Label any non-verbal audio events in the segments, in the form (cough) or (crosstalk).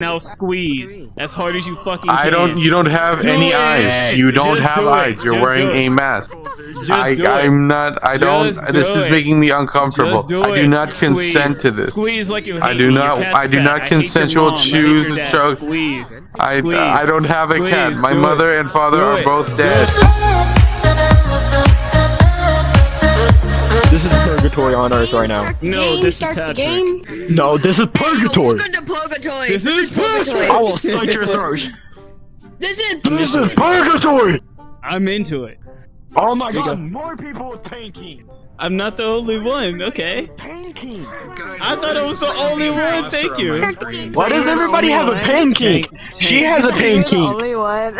Now squeeze as hard as you fucking I can. I don't. You don't have Do any it. eyes. You don't Just have do eyes. You're Just wearing a mask. Just I, do it. I'm not. I Just don't. This do is it. making me uncomfortable. Just do I it. do not Squeeze. consent to this. Squeeze like you hate I do me. not- Your cat's I do not I hate your consensual mom. I hate choose your to choke. Squeeze. I, Squeeze. I don't have a cat. My Do mother it. and father Do are it. both dead. This is purgatory on Earth right now. No, this is Patrick. No, this is purgatory. Welcome to purgatory. This is purgatory. I will slit your throat. This is This is purgatory. I'm into it. Oh my you go. god, more people with painting. I'm not the only one. Okay. Painting. I thought I was the only one. Thank you. Why does everybody have a painting? She has a painting. Only.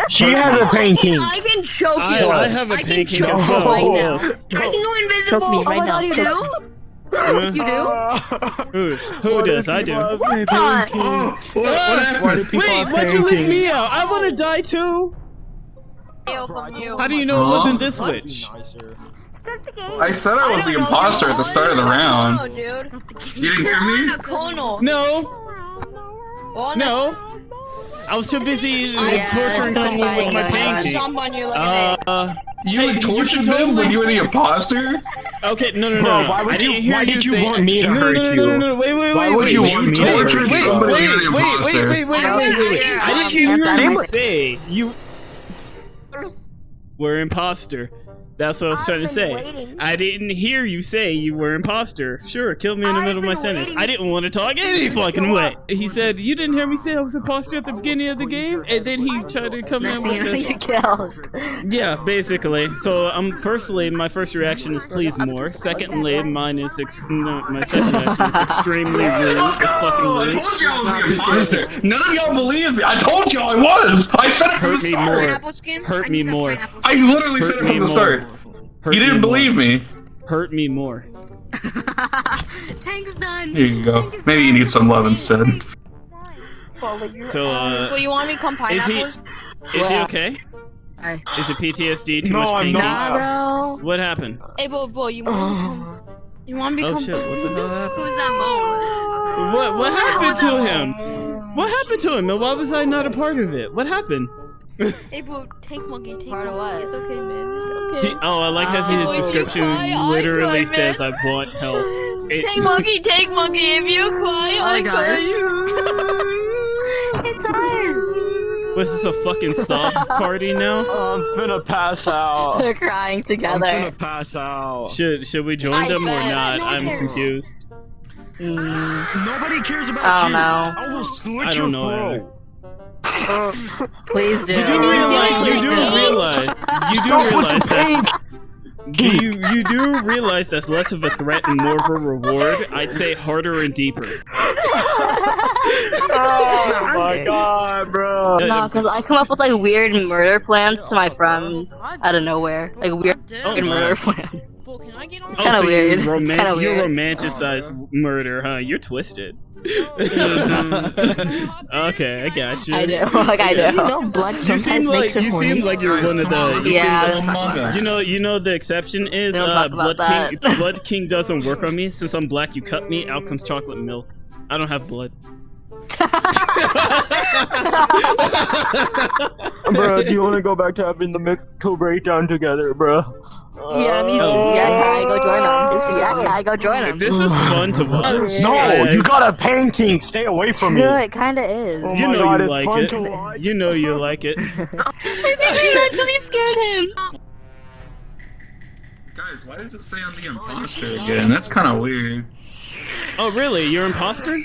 She has a painting. I can choke you. I, I have a I can pancake choke as you well. right now. Yes. (laughs) I can go invisible. Choke me Oh right my now. God, you Choke do? Uh, You do? Who, who does? I do. God. Ah, Why do people Wait, why'd you leave me out? I want to die too. How do you know it wasn't this witch? I said I was don't the imposter dude. at the start of the round. don't know, dude. You didn't hear me? Kono. No, Oh, no. I was too busy uh, Yeah, torturing someone with my guys. I'm painting. stomp on you like an Uh, You Hey, would you them totally- when you were the imposter? okay, no, no, no. Bro, no. why would you- didn't why you did you say. want me to no, no, hurt no, no, you? no, no, no, wait, wait, Why would wait, you wait, want me to hurt you? wait, Somebody wait, you're wait, wait, wait, wait, wait, wait, wait. care. I didn't Um, hear Hands you say you were imposter. That's what I was trying to say. I didn't hear you say you were imposter. Sure, kill me in the middle of my sentence. I didn't want to talk any fucking way. He said, "You didn't hear me say I was imposter at the beginning of the game," and then he tried to come Next in thing you know, with you killed. yeah, basically. So, um, firstly, my first reaction is please more. Secondly, mine is ex- no, my second reaction is extremely (laughs) rude. It's fucking rude. I told you I was the imposter. None of y'all believed me. I told y'all I was. I said it from the Hurt me more. Hurt me more. I skin. literally said it from me the more. start. Hurt You didn't more. believe me. Hurt me more. (laughs) Tank's done. Here you go. Maybe you need some love instead. So, uh, Well, you want me to come Is he- pineapples? is he okay? Hi. Is it PTSD? Too No, much I'm pain? not. Nah, bro. What happened? Hey, Bo, Bo, you want me to come? (sighs) You want me to Oh shit! What the hell happened? Who's that moment? What what happened to him? What happened to him? And why was I not a part of it? What happened? (laughs) Hey, Bo, take monkey, take Part monkey. It's okay, man. It's He, okay. oh, I like how Oh. his description cry, I literally cry, says, man. "I want help." (laughs) It- Take monkey, take monkey. If you cry, I Oh, guys. cry. It does. Was this a fucking stop (laughs) party now? I'm finna pass out. They're crying together. I'm together. finna pass out. Should should we join I them or not? I'm cares. confused. Nobody cares about Oh, you. no. I will slit I your don't know throat. Please do. You do realize you do realize you do realize the that's do you you do realize that's less of a threat and more of a reward? I'd say harder and deeper. (laughs) Oh my god, bro. No, because I come up with like weird murder plans to my friends out of nowhere. Like weird Oh, murder plans. Can I get on? It's kinda so you weird. roman- It's kinda you weird. romanticize murder, huh? You're twisted. (laughs) okay, I got you. I do. (laughs) Like I do. blood You seem like you seem like you're one of the. You Yeah. Seem, you know, you know the exception is uh, talk about blood kink. that. (laughs) blood kink doesn't work on me since I'm black. You cut me. Out comes chocolate milk. I don't have blood. (laughs) bro, do you want to go back to having the mental breakdown together, bro? Yeah, me too. Oh. Yeah, Kai, go join them. Yeah, Kai, go join them. This is fun to (laughs) watch. No, Yeah, you got a painting. Stay away from me. No, it kinda is. Oh You know God, you it's like fun it. to watch. You know you like it. (laughs) I think we actually scared him. Guys, why does it say I'm the imposter again? That's kind of weird. Oh, really? You're imposter?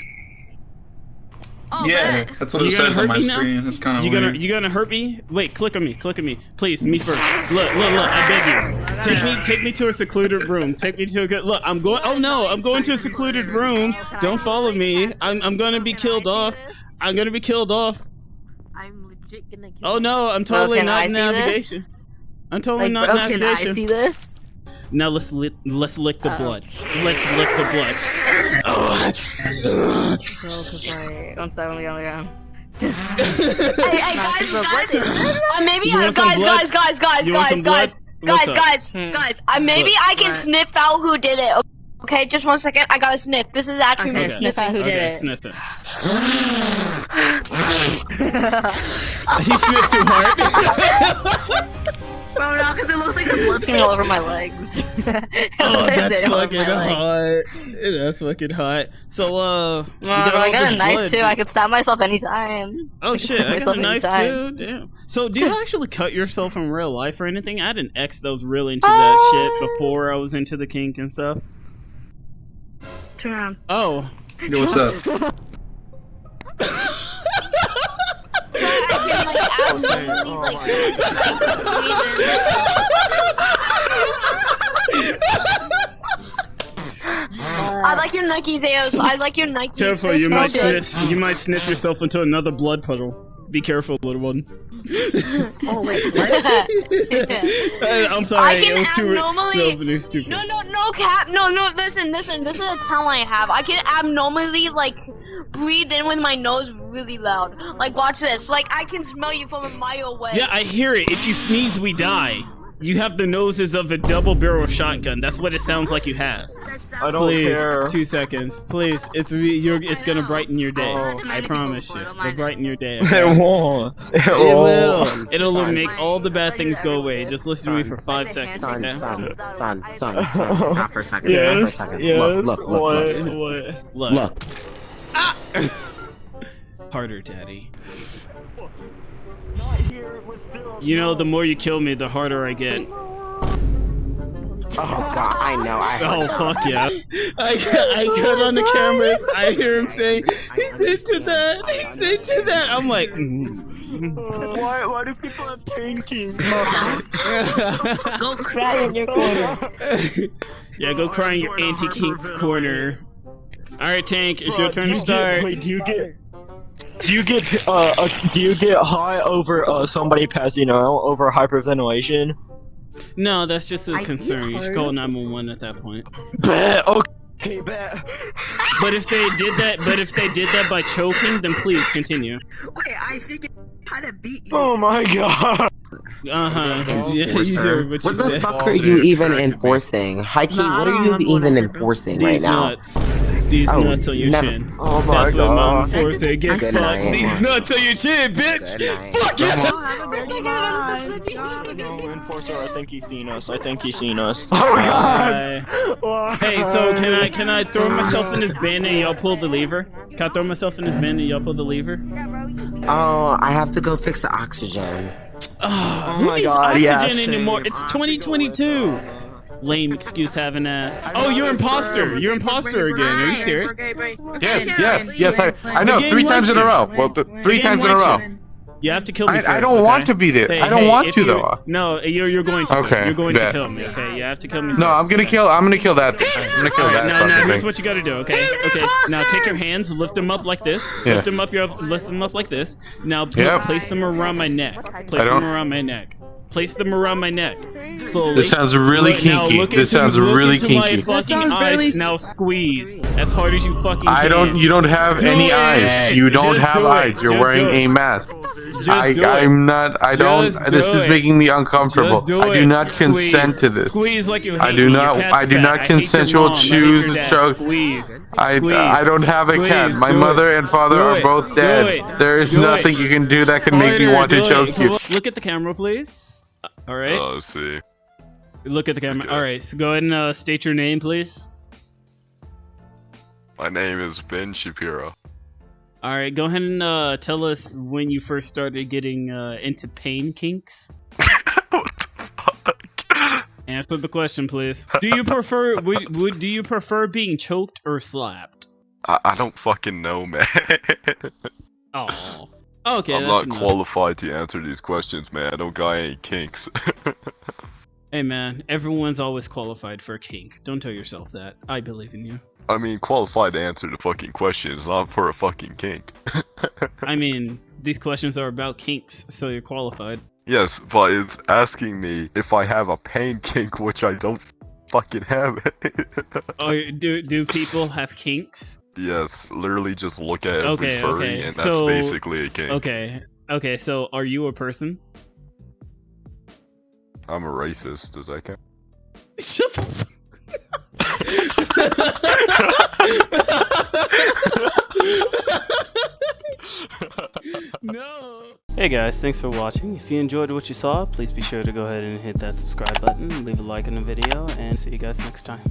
Oh, Yeah, man. that's what You it gonna says on my me now? screen. It's kind of You weird. gonna you gonna hurt me? Wait, click on me, click on me, please, me first. Look, look, look, I beg you, take me, take me to a secluded room. Take me to a good look. I'm going. Oh no, I'm going to a secluded room. Don't follow me. I'm I'm gonna be killed off. I'm gonna be killed off. I'm legit gonna kill Oh no, I'm totally can I not see navigation. this? I'm totally Like, not bro, can I see this? Now let's lick let's lick the Uh-oh. blood. Let's lick the blood. No, cause like, I'm stuck on the ground. Hey, hey, guys, guys. Uh, maybe, You uh, want some guys, guys, guys, guys, You guys, guys, guys, up? guys, Hmm. guys. Uh, maybe What? I can What? sniff out who did it. Okay, just one second. I got a sniff. This is actually Okay, me sniff out who okay, did it. sniff it. (laughs) (laughs) he sniffed too hard. (laughs) Bro, no, because it looks like the blood's getting all over my legs. (laughs) (laughs) oh, that's fucking my legs. hot. That's fucking hot. So, uh, you No, bro, I got a knife blood. too. I could stab myself anytime. Oh can shit, stab I got a knife anytime. too. Damn. So, do you actually cut yourself in real life or anything? I had an ex that was really into that shit before I was into the kink and stuff. Turn around. Oh, Yo, what's up? (laughs) I like your Nike Zeos. I like your Nike. careful! You might sniff. You might sniff yourself into another blood puddle. Be careful, little one. (laughs) Oh wait, (laughs) I'm sorry, I can it was too. abnormally- No, it was too. No, no, no, cap. No, no. Listen, listen. This is a talent I have. I can abnormally like breathe in with my nose really loud. Like, watch this. Like, I can smell you from a mile away. Yeah, I hear it. If you sneeze, we die. You have the noses of a double barrel shotgun. That's what it sounds like you have. I don't Please, care. two seconds. Please, it's you're, it's gonna brighten your day. Oh. I promise you. It'll brighten your day. It won't. It It won't. will. It'll make all the bad things go away. Just listen to me for five seconds, Son, okay? son, son, son, son, stop for a second. Yes, stop for a second. yes. Look, look, look, what? look. What? Look, ah! Look, (laughs) harder, daddy. You know, the more you kill me, the harder I get. oh god, I know, I Oh fuck yeah! I got, I got on the cameras. I hear him saying he's into that. He's into that. I'm like, (laughs) mm. Why? Why do people have painting? (laughs) Go cry in your corner. (laughs) yeah, go cry in your anti-kink corner. All right, Tank, it's your turn to do start. Get, wait, do you get? Do you get? Uh, uh, do you get high over uh somebody passing out over hyperventilation? No, that's just a concern. You should call 911 at that point. Bet. Okay. Bet. But if they did that, but if they did that by choking, then please continue. Wait, I think how to beat you. Oh my god. Uh huh. Yeah, you enforcer. heard what What the said. fuck are you even enforcing? High key, Nah, what are you remember what I even enforcing right These now? nuts. These Oh, nuts on your never- chin. Oh my That's what Mama god. forced to get Good sucked. night. These nuts on your chin, bitch. Good night. Fuck yeah. Oh, have a good night. No, enforcer. I think he's seen us. I think he's seen us. (laughs) Oh Bye. Hey, so can I can I throw myself in this bin and y'all pull the lever? Can I throw myself in this bin and y'all pull the lever? Oh, I have to go fix the oxygen. Oh, who my needs God, oxygen yes. anymore? It's 2022. Lame excuse having ass. Oh, you're imposter. You're imposter again. Are you serious? Yes, yes, yes. I, I know. Three times in a row. Well, th- three game times in a row. You have to kill me I, first. I don't okay? want to be there. Hey, I don't hey, want to you- though. No, you're you're going to. Okay, You're going to kill me. Okay, you have to kill me. No, I'm gonna okay? kill. I'm gonna kill that. I'm gonna kill that now, now fucking here's thing. what you gotta do, okay? Okay, now take your hands, lift them up like this. Yeah. Lift them up your, lift them up like this. Now put, Yep. place them around my neck. Place them around my neck. Place them around my neck. Slowly. This sounds really Look- now kinky. look This into- sounds look really into my kinky. fucking eyes. Now squeeze as hard as you fucking I can. don't. You don't have Do any it. eyes. You don't Just have do eyes. You're Just wearing a mask. Just I, I'm not. I don't. Just This do is making me uncomfortable. Do I do it. not Squeeze. consent to this. Squeeze like you hate I do me. not- Your cat's I do not hate consensual mom. I hate choose to dad. choke. Squeeze. I, uh, I don't have a cat. My Do mother it. and father Do are it. both dead. There is Do nothing it. you can do that can make me want to choke it. you. Look at the camera, please. All right. Oh, see. Look at the camera. Okay. All right. So go ahead and uh, state your name, please. My name is Ben Shapiro. All right. Go ahead and uh, tell us when you first started getting uh, into pain kinks. (laughs) what the fuck? Answer the question, please. Do you prefer (laughs) would, would do you prefer being choked or slapped? I, I don't fucking know, man. (laughs) Oh. Oh, okay. I'm not enough. qualified to answer these questions, man. I don't got any kinks. (laughs) Hey man, everyone's always qualified for a kink. Don't tell yourself that. I believe in you. I mean, qualified to answer the fucking questions, not for a fucking kink. (laughs) I mean, these questions are about kinks, so you're qualified. yes, but it's asking me if I have a pain kink, which I don't fucking have. It. (laughs) oh, do do people have kinks? yes, literally just look at every Okay, furry, okay, and that's so- basically a kink. Okay. Okay, so are you a person? I'm a racist. Does that count? Shut the fuck (laughs) (laughs) no. Hey guys, thanks for watching. If you enjoyed what you saw, please be sure to go ahead and hit that subscribe button, leave a like on the video, and see you guys next time.